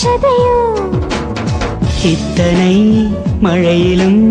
தேவையோ இத்தனை மழையிலும்